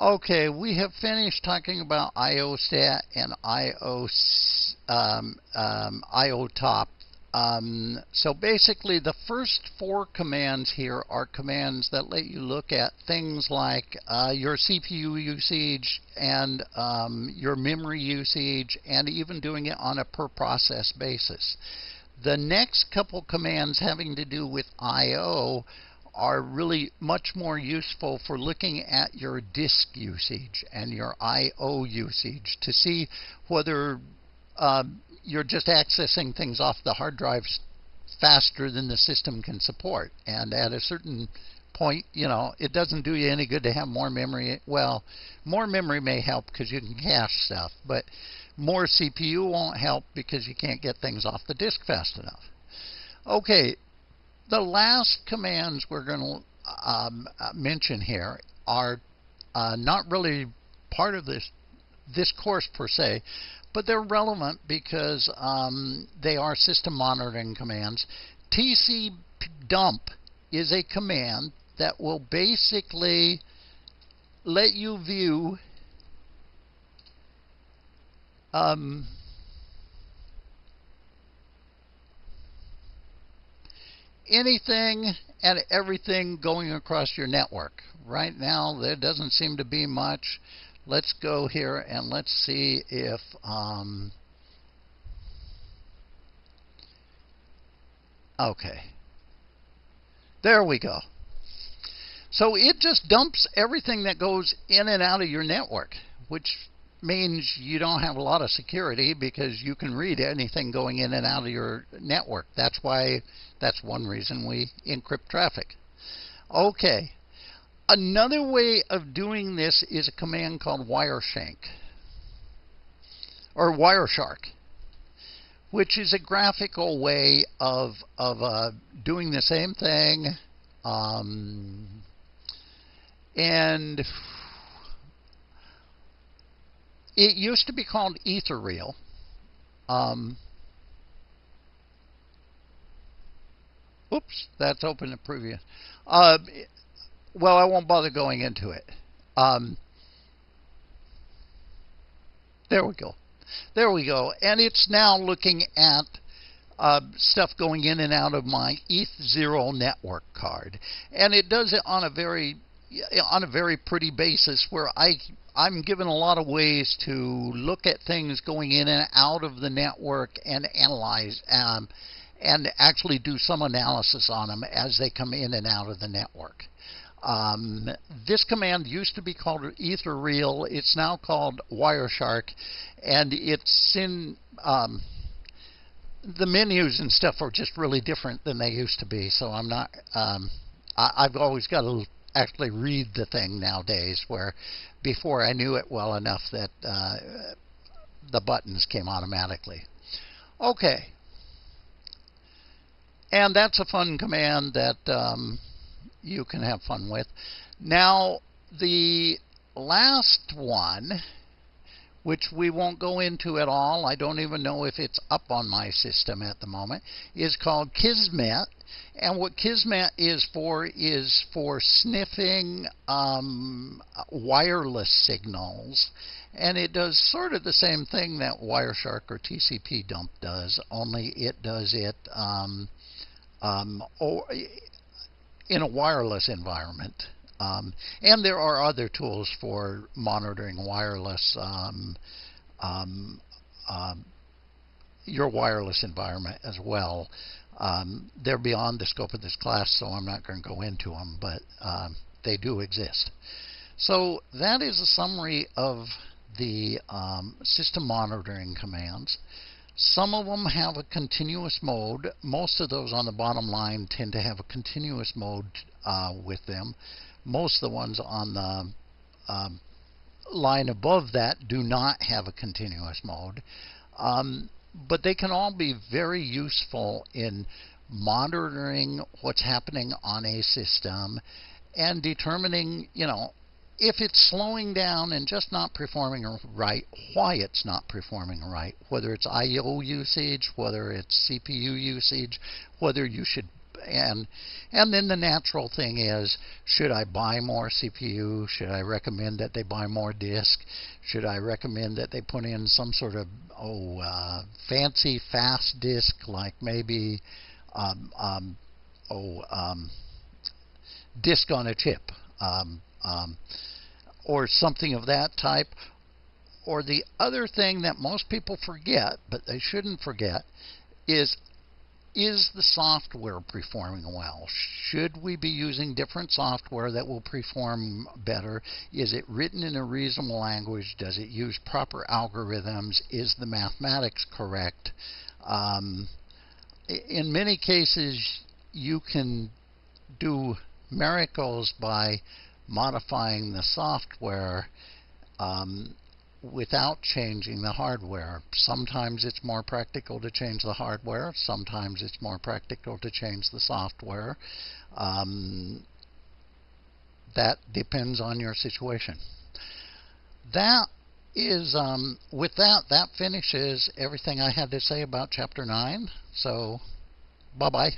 Okay, we have finished talking about IOStat and IO, um, um, IOTOP. Um, so basically, the first four commands here are commands that let you look at things like uh, your CPU usage and um, your memory usage, and even doing it on a per process basis. The next couple commands having to do with I.O are really much more useful for looking at your disk usage and your I.O. usage to see whether um, you're just accessing things off the hard drives faster than the system can support. And at a certain point, you know, it doesn't do you any good to have more memory. Well, more memory may help because you can cache stuff, but more CPU won't help because you can't get things off the disk fast enough. Okay, the last commands we're going to um, mention here are uh, not really part of this this course per se, but they're relevant because um, they are system monitoring commands. TCP dump is a command that will basically let you view um, anything and everything going across your network. Right now, there doesn't seem to be much. Let's go here and let's see if um, okay. There we go. So it just dumps everything that goes in and out of your network, which means you don't have a lot of security because you can read anything going in and out of your network. That's why that's one reason we encrypt traffic. Okay. Another way of doing this is a command called Wireshark or Wireshark, which is a graphical way of of uh, doing the same thing. Um, and it used to be called Ethereal. Um, oops, that's open to preview. Uh, well, I won't bother going into it. Um, there we go. There we go. And it's now looking at uh, stuff going in and out of my ETH0 network card. And it does it on a very on a very pretty basis where I I'm given a lot of ways to look at things going in and out of the network and analyze um, and actually do some analysis on them as they come in and out of the network. Um, this command used to be called Ethereal. It's now called Wireshark, and it's in um, the menus and stuff are just really different than they used to be. So I'm not. Um, I, have always got to actually read the thing nowadays, where before I knew it well enough that uh, the buttons came automatically. Okay. And that's a fun command that um, you can have fun with. Now, the last one, which we won't go into at all, I don't even know if it's up on my system at the moment, is called Kismet. And what Kismet is for is for sniffing um, wireless signals. And it does sort of the same thing that Wireshark or TCP dump does, only it does it um, um, or in a wireless environment. Um, and there are other tools for monitoring wireless um, um, um, your wireless environment as well. Um, they're beyond the scope of this class, so I'm not going to go into them, but um, they do exist. So that is a summary of the um, system monitoring commands. Some of them have a continuous mode. Most of those on the bottom line tend to have a continuous mode uh, with them. Most of the ones on the um, line above that do not have a continuous mode. Um, but they can all be very useful in monitoring what's happening on a system and determining, you know, if it's slowing down and just not performing right, why it's not performing right, whether it's I/O usage, whether it's CPU usage, whether you should and and then the natural thing is should I buy more CPU should I recommend that they buy more disk? Should I recommend that they put in some sort of oh uh, fancy fast disk like maybe um, um, oh um, disk on a chip um, um, or something of that type. Or the other thing that most people forget but they shouldn't forget is is the software performing well? Should we be using different software that will perform better? Is it written in a reasonable language? Does it use proper algorithms? Is the mathematics correct? Um, in many cases, you can do miracles by modifying the software um, without changing the hardware. Sometimes it's more practical to change the hardware. Sometimes it's more practical to change the software. Um, that depends on your situation. That is, um, with that, that finishes everything I had to say about Chapter 9. So, bye-bye.